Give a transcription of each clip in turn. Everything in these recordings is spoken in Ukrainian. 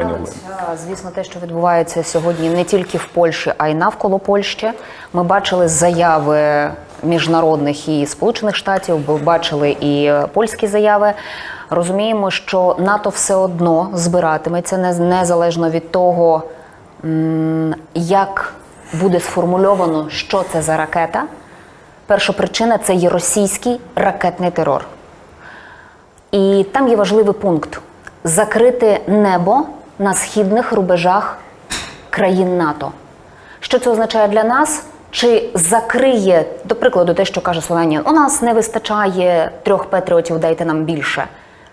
пані Олено. Звісно, те, що відбувається сьогодні не тільки в Польщі, а й навколо Польщі. Ми бачили заяви міжнародних і Сполучених Штатів, бачили і польські заяви. Розуміємо, що НАТО все одно збиратиметься незалежно від того, як буде сформульовано, що це за ракета. Перша причина це є російський ракетний терор. І там є важливий пункт: закрити небо на східних рубежах країн НАТО. Що це означає для нас? Чи закриє, до прикладу, те, що каже Словенія, у нас не вистачає трьох патріотів, дайте нам більше.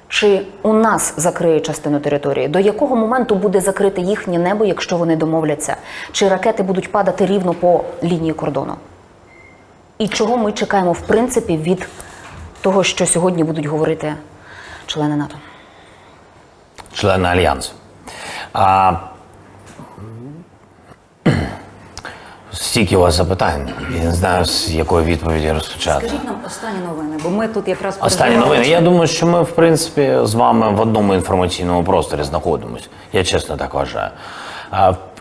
Чи у нас закриє частину території? До якого моменту буде закрите їхнє небо, якщо вони домовляться? Чи ракети будуть падати рівно по лінії кордону? І чого ми чекаємо, в принципі, від того, що сьогодні будуть говорити члени НАТО? члени альянсу. А, стільки у вас запитань. Я не знаю, з якої відповіді розпочати. Скажіть нам останні новини, бо ми тут якраз Останні новини. Я думаю, що ми, в принципі, з вами в одному інформаційному просторі знаходимося. Я чесно так вважаю.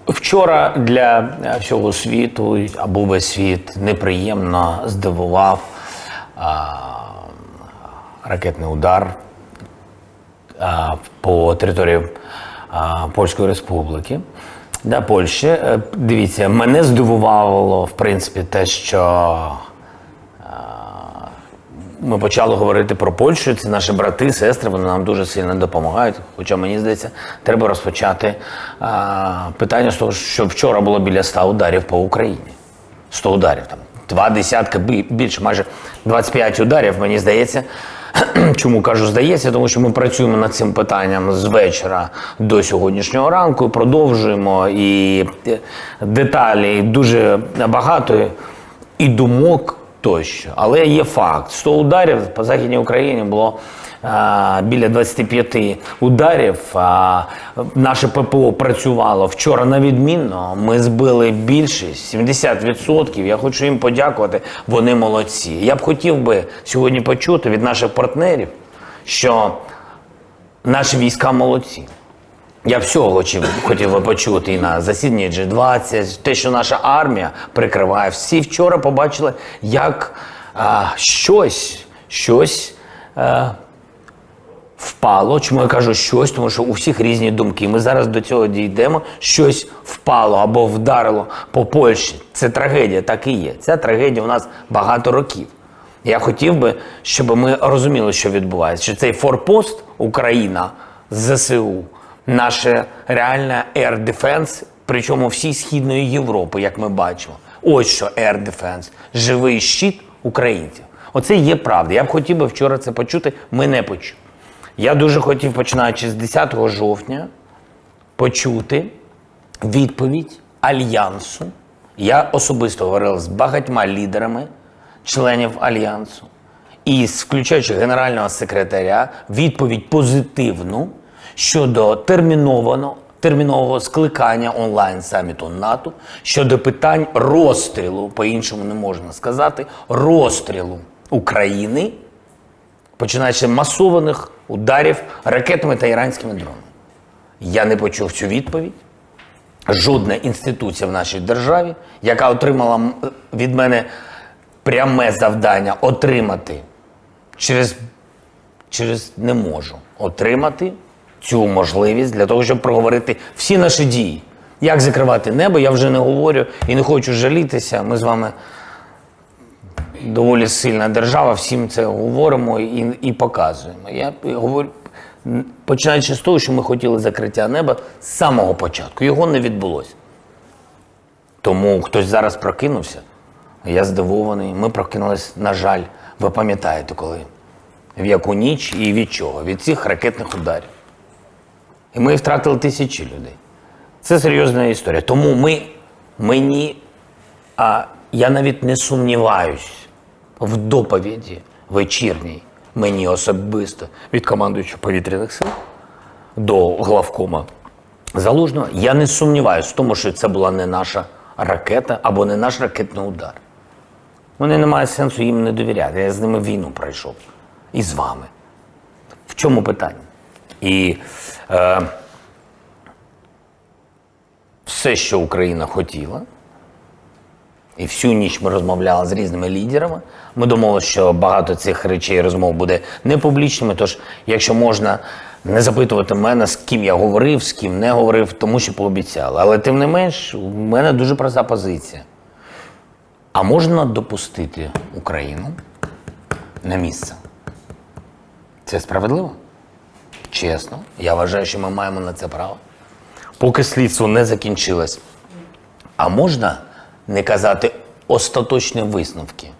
Вчора для всього світу або весь світ неприємно здивував а, ракетний удар а, по території Польської Республіки. Для Польщі. Е, Дивіться, мене здивувало, в принципі, те, що ми почали говорити про Польщу. Це наші брати, сестри, вони нам дуже сильно допомагають. Хоча мені здається, треба розпочати питання з того, що вчора було біля 100 ударів по Україні. 100 ударів там. Два десятка бі- більше, майже 25 ударів, мені здається. Чому кажу здається? Тому що ми працюємо над цим питанням з вечора до сьогоднішнього ранку, продовжуємо і е, деталі дуже багато і думок тощо. Але є факт: 100 ударів по Західній Україні було біля 25 ударів. Наше ППО працювало вчора на відмінно. Ми збили більшість 70%. Я хочу їм подякувати. Вони молодці. Я б хотів би сьогодні почути від наших партнерів, що наші війська молодці. Я всього хотів, би почути і на засіданні G20, те, що наша армія прикриває. Всі вчора побачили, як а, щось, щось а, впало. Чому я кажу щось? Тому що у всіх різні думки. Ми зараз до цього дійдемо. Щось впало або вдарило по Польщі. Це трагедія, так і є. Ця трагедія у нас багато років. Я хотів би, щоб ми розуміли, що відбувається. Що цей форпост Україна ЗСУ, наше реальне Air Defense, причому всій Східної Європи, як ми бачимо. Ось що Air Defense, живий щит українців. Оце є правда. Я б хотів би вчора це почути, ми не почули. Я дуже хотів, починаючи з 10 жовтня, почути відповідь Альянсу. Я особисто говорив з багатьма лідерами членів Альянсу, і включаючи генерального секретаря, відповідь позитивну щодо терміновано, термінового скликання онлайн саміту НАТО щодо питань розстрілу, по-іншому не можна сказати, розстрілу України починаючи масованих ударів ракетами та іранськими дронами. Я не почув цю відповідь. Жодна інституція в нашій державі, яка отримала від мене пряме завдання отримати через, через не можу отримати цю можливість для того, щоб проговорити всі наші дії. Як закривати небо, я вже не говорю і не хочу жалітися. Ми з вами доволі сильна держава, всім це говоримо і, і показуємо. Я говорю, починаючи з того, що ми хотіли закриття неба з самого початку. Його не відбулося. Тому хтось зараз прокинувся. Я здивований. Ми прокинулись, на жаль, ви пам'ятаєте, коли? В яку ніч і від чого? Від цих ракетних ударів. І ми втратили тисячі людей. Це серйозна історія. Тому ми, мені, а я навіть не сумніваюсь в доповіді вечірній мені особисто від командуючого повітряних сил до главкома Залужного. Я не сумніваюся в тому, що це була не наша ракета або не наш ракетний удар. Мені немає сенсу їм не довіряти. Я з ними війну пройшов. І з вами. В чому питання? І е, все, що Україна хотіла. І всю ніч ми розмовляли з різними лідерами. Ми думали, що багато цих речей розмов буде не публічними. Тож, якщо можна не запитувати мене, з ким я говорив, з ким не говорив, тому що пообіцяли. Але тим не менш, у мене дуже проста позиція. А можна допустити Україну на місце? Це справедливо? Чесно. Я вважаю, що ми маємо на це право. Поки слідство не закінчилось. А можна не казати остаточні висновки,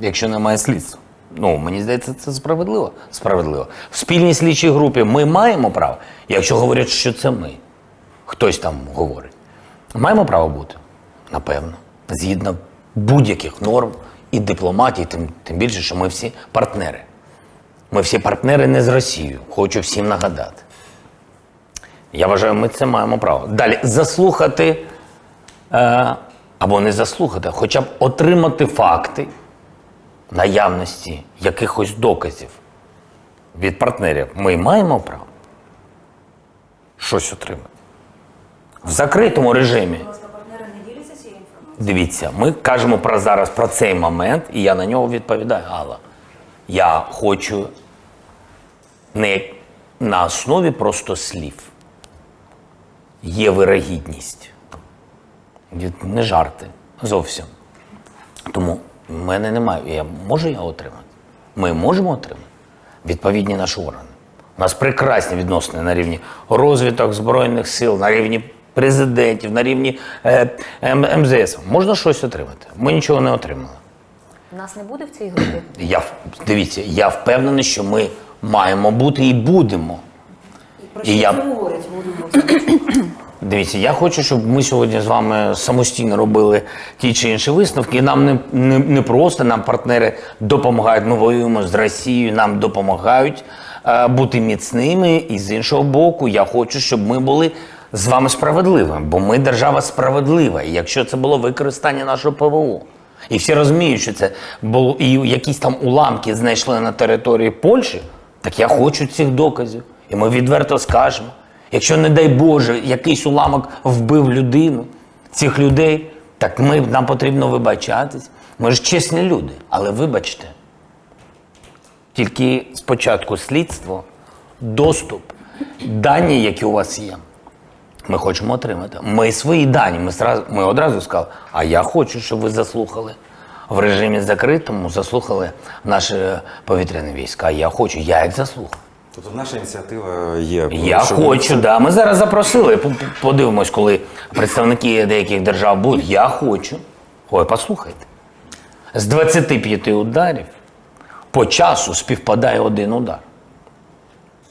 якщо немає слідства? Ну, мені здається, це справедливо. Справедливо. В спільній слідчій групі ми маємо право, якщо говорять, що це ми. Хтось там говорить. Маємо право бути? Напевно. Згідно будь-яких норм і дипломатії, тим, тим більше, що ми всі партнери. Ми всі партнери не з Росією. Хочу всім нагадати. Я вважаю, ми це маємо право. Далі заслухати е, або не заслухати, хоча б отримати факти наявності якихось доказів від партнерів. Ми маємо право щось отримати. В закритому режимі. Дивіться, ми кажемо про зараз про цей момент, і я на нього відповідаю. Алла, я хочу не на основі просто слів. Є вирогідність. Від- Не жарти зовсім. Тому в мене немає. Я, можу я отримати? Ми можемо отримати відповідні наші органи. У нас прекрасні відносини на рівні розвиток Збройних сил, на рівні президентів, на рівні е, МЗС. Можна щось отримати. Ми нічого не отримали. Нас не буде в цій групі. Я дивіться, я впевнений, що ми маємо бути і будемо. І я, Дивіться, я хочу, щоб ми сьогодні з вами самостійно робили ті чи інші висновки. Нам не, не, не просто нам партнери допомагають. Ми воюємо з Росією, нам допомагають е, бути міцними. І з іншого боку, я хочу, щоб ми були з вами справедливими, бо ми держава справедлива. І якщо це було використання нашого ПВО, і всі розуміють, що це було і якісь там уламки знайшли на території Польщі, так я хочу цих доказів. І ми відверто скажемо. Якщо, не дай Боже, якийсь уламок вбив людину, цих людей, так ми, нам потрібно вибачатись. Ми ж чесні люди, але вибачте. Тільки спочатку слідство, доступ, дані, які у вас є, ми хочемо отримати. Ми свої дані, ми, сразу, ми одразу сказали, а я хочу, щоб ви заслухали. В режимі закритому заслухали наші повітряні війська. Я хочу, я їх заслухав. Тобто наша ініціатива є. Я щоб- хочу, да. Ми зараз запросили. Подивимось, коли представники деяких держав будуть. Я хочу. Ой, послухайте. З 25 ударів по часу співпадає один удар.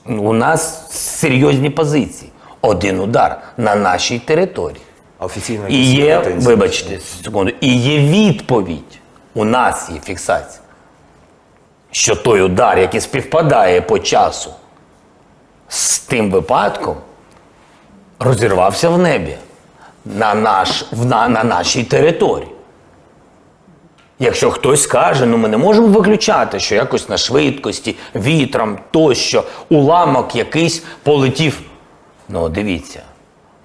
У нас серйозні позиції. Один удар на нашій території. Офіційно І є, вибачте, секунду, і є відповідь. У нас є фіксація, що той удар, який співпадає по часу з тим випадком, розірвався в небі на, наш, на, на нашій території. Якщо хтось скаже, ну ми не можемо виключати, що якось на швидкості, вітром тощо, уламок якийсь полетів. Ну, дивіться,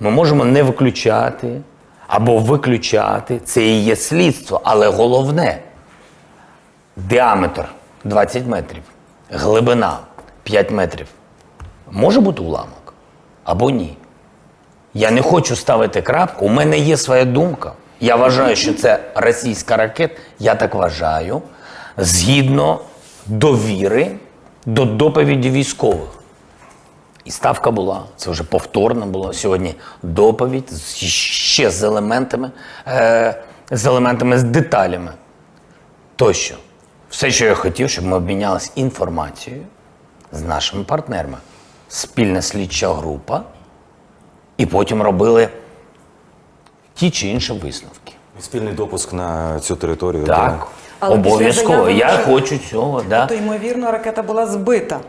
ми можемо не виключати або виключати. Це і є слідство, але головне діаметр 20 метрів, глибина 5 метрів. Може бути уламок або ні. Я не хочу ставити крапку. У мене є своя думка. Я вважаю, що це російська ракета. Я так вважаю, згідно довіри до доповіді військових. І ставка була, це вже повторно було сьогодні доповідь ще з елементами, е, з елементами, з деталями. Тощо, все, що я хотів, щоб ми обмінялися інформацією з нашими партнерами. Спільна слідча група, і потім робили ті чи інші висновки. Спільний допуск на цю територію. Так, обов'язково. Я вже- хочу цього. Да. То ймовірно, ракета була збита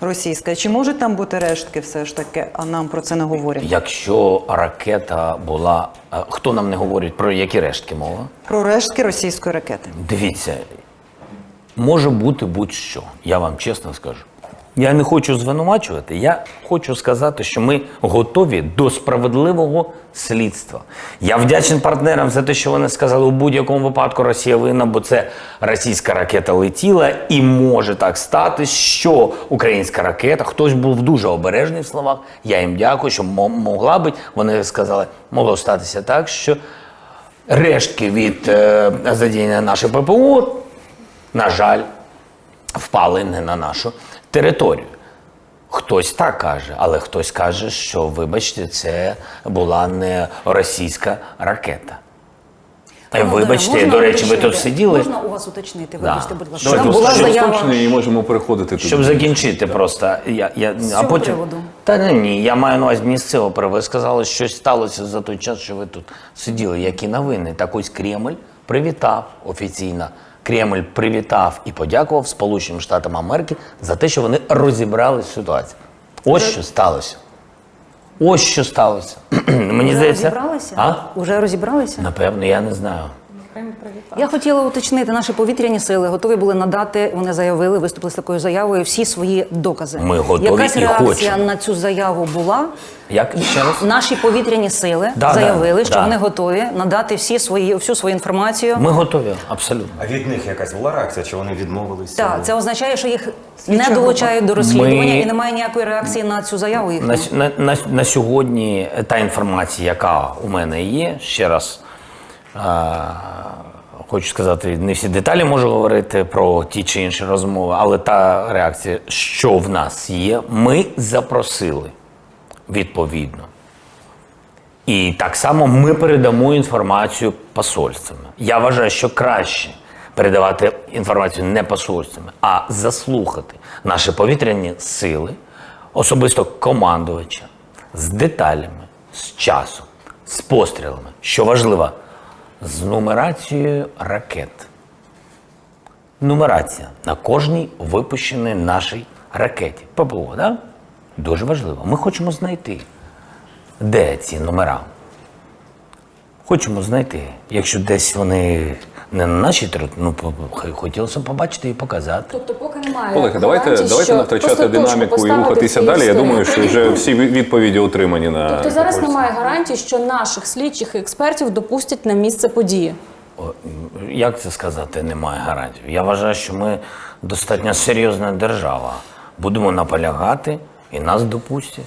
російська. Чи можуть там бути рештки все ж таки, а нам про це не говорять? Якщо ракета була. Хто нам не говорить про які рештки мова? Про рештки російської ракети. Дивіться, може бути будь-що, я вам чесно скажу. Я не хочу звинувачувати. Я хочу сказати, що ми готові до справедливого слідства. Я вдячний партнерам за те, що вони сказали, у будь-якому випадку Росія винна, бо це російська ракета летіла, і може так стати, що українська ракета, хтось був дуже обережний в словах. Я їм дякую, що могла бути. Вони сказали, могло статися так, що рештки від е, задіяння нашої ППО, на жаль, впали не на нашу територію. Хтось так каже, але хтось каже, що, вибачте, це була не російська ракета. Е, Вибачте, Можна до речі, ви тут сиділи. Можна у вас уточнити? Да. Вибачте, будь ласка. Давайте Там була заява. І можемо переходити туди. Щоб закінчити просто. Я, я, а цього потім... приводу? Та ні, ні, я маю на увазі не з цього приводу. Ви сказали, що щось сталося за той час, що ви тут сиділи. Які новини? Так ось Кремль привітав офіційно. Кремль привітав і подякував Сполученим Штатам Америки за те, що вони розібрали ситуацію. Ось що сталося. Ось що сталося. Мені Уже здається. розібралися? А? Уже розібралися? Напевно, я не знаю. Я хотіла уточнити, наші повітряні сили готові були надати, вони заявили, виступили з такою заявою, всі свої докази. Ми готові Якась і реакція хочемо. на цю заяву була. Як ще раз? Наші повітряні сили Да, заявили, да, що да. вони готові надати всі свої, всю свою інформацію. Ми готові, абсолютно. А від них якась була реакція, чи вони відмовилися? Так, це означає, що їх Слідча не долучають до розслідування Ми- і немає ніякої реакції на цю заяву. їхню. На, на, на, на сьогодні та інформація, яка у мене є, ще раз хочу сказати, не всі деталі можу говорити про ті чи інші розмови, але та реакція, що в нас є, ми запросили відповідно. І так само ми передамо інформацію посольствами. Я вважаю, що краще передавати інформацію не посольствами, а заслухати наші повітряні сили, особисто командувача, з деталями, з часом, з пострілами, що важливо, з нумерацією ракет. Нумерація на кожній випущеній нашій ракеті. ППО, да? Дуже важливо. Ми хочемо знайти, де ці номера. Хочемо знайти. Якщо десь вони не на нашій території, ну по- хотілося побачити і показати. Тобто, поки немає Колеги, давайте, давайте що не втрачати динаміку і рухатися далі. Я думаю, що вже всі відповіді отримані на Тобто зараз Ось. немає гарантій, що наших слідчих і експертів допустять на місце події. О, Як це сказати, немає гарантій? Я вважаю, що ми достатньо серйозна держава. Будемо наполягати і нас допустять.